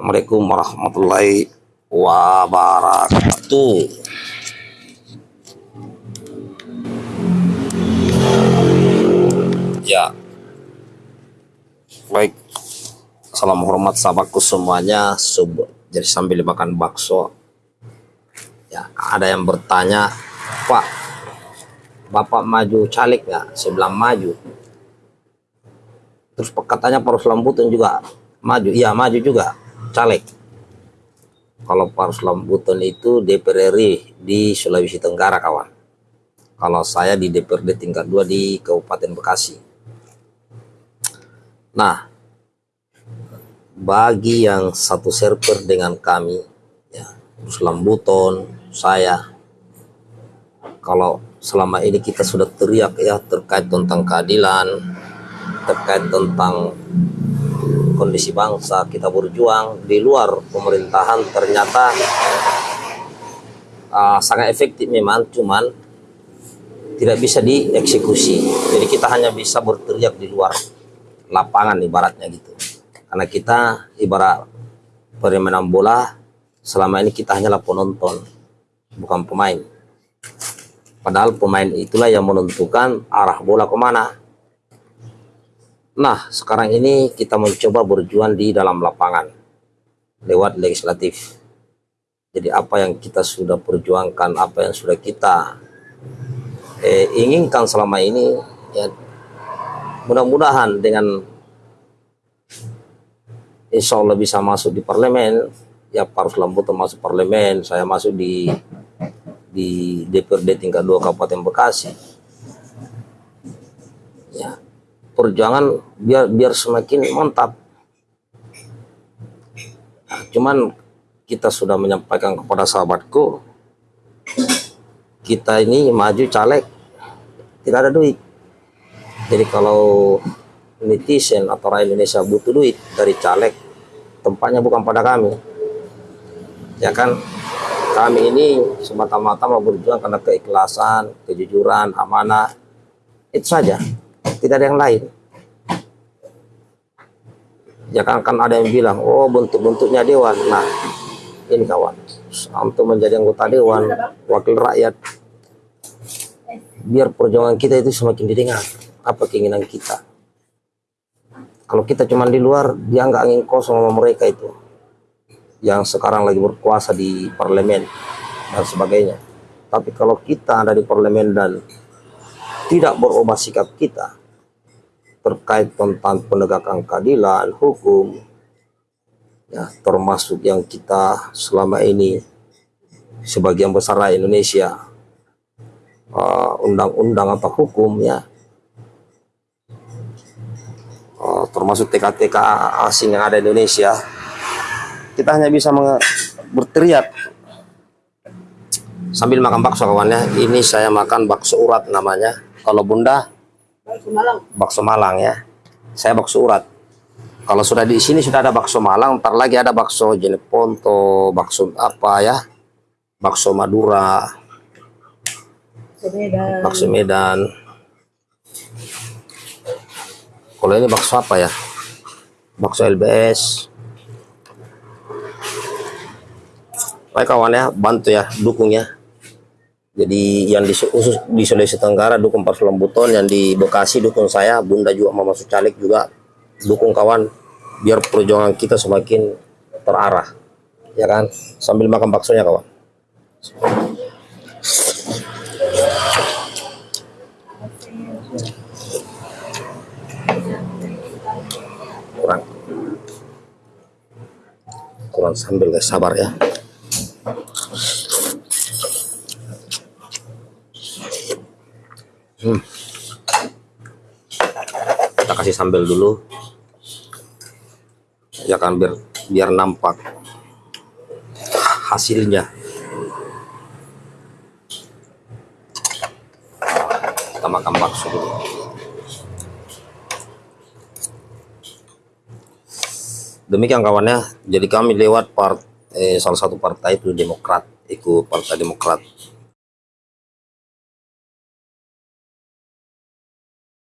Assalamualaikum warahmatullahi wabarakatuh. Ya, baik. Salam hormat sahabatku semuanya. Sub, jadi sambil makan bakso. Ya, ada yang bertanya, Pak, Bapak maju caleg nggak? Bilang maju. Terus katanya Parus Lambutan juga maju. Iya, maju juga caleg. Kalau Parus Lambutan itu DPR RI di Sulawesi Tenggara, kawan. Kalau saya di DPRD tingkat 2 di Kabupaten Bekasi. Nah, bagi yang satu server dengan kami, ya, Lambutan, saya, kalau selama ini kita sudah teriak ya terkait tentang keadilan, terkait tentang kondisi bangsa kita berjuang di luar pemerintahan ternyata uh, sangat efektif memang cuman tidak bisa dieksekusi. Jadi kita hanya bisa berteriak di luar lapangan ibaratnya gitu. Karena kita ibarat permainan bola selama ini kita hanyalah penonton bukan pemain. Padahal pemain itulah yang menentukan arah bola ke mana Nah, sekarang ini kita mencoba berjuang di dalam lapangan lewat legislatif. Jadi apa yang kita sudah perjuangkan, apa yang sudah kita eh, inginkan selama ini, ya mudah-mudahan dengan insya Allah bisa masuk di parlemen, ya Parus Lampu termasuk parlemen, saya masuk di di DPRD tingkat 2 Kabupaten Bekasi. Ya, perjuangan biar biar semakin mantap. Nah, cuman kita sudah menyampaikan kepada sahabatku, kita ini maju caleg tidak ada duit. Jadi kalau netizen atau rakyat Indonesia butuh duit dari caleg, tempatnya bukan pada kami. Ya kan, kami ini semata-mata mau berjuang karena keikhlasan, kejujuran, amanah, itu saja tidak ada yang lain. Ya kan, kan ada yang bilang oh bentuk-bentuknya dewan. Nah ini kawan untuk menjadi anggota dewan wakil rakyat. Biar perjuangan kita itu semakin didengar. Apa keinginan kita? Kalau kita cuma di luar dia nggak angin kosong sama mereka itu. Yang sekarang lagi berkuasa di parlemen dan sebagainya. Tapi kalau kita ada di parlemen dan tidak berubah sikap kita terkait tentang penegakan keadilan, hukum, ya termasuk yang kita selama ini sebagian besar Indonesia undang-undang uh, hukum ya. Uh, termasuk TK-TK asing yang ada di Indonesia kita hanya bisa berteriak. Sambil makan bakso kawannya ini saya makan bakso urat namanya. Kalau bunda bakso Malang. Bakso Malang ya. Saya bakso urat. Kalau sudah di sini sudah ada bakso Malang, ntar lagi ada bakso Jeneponto, bakso apa ya? Bakso Madura. Medan. Bakso Medan. Kalau ini bakso apa ya? Bakso LBS. Baik kawan ya, bantu ya, dukung ya. Jadi yang di, khusus di Sulawesi Tenggara dukung Parsu Lambuton, yang di Bekasi dukung saya, Bunda juga mau masuk caleg juga dukung kawan biar perjuangan kita semakin terarah. Ya kan? Sambil makan baksonya kawan. Kurang. Kurang sambil guys, sabar ya. Hmm. Kita kasih sambal dulu. Ya kan biar biar nampak hasilnya. Kita makan bakso dulu. Demikian kawannya, jadi kami lewat part eh, salah satu partai itu Demokrat, ikut Partai Demokrat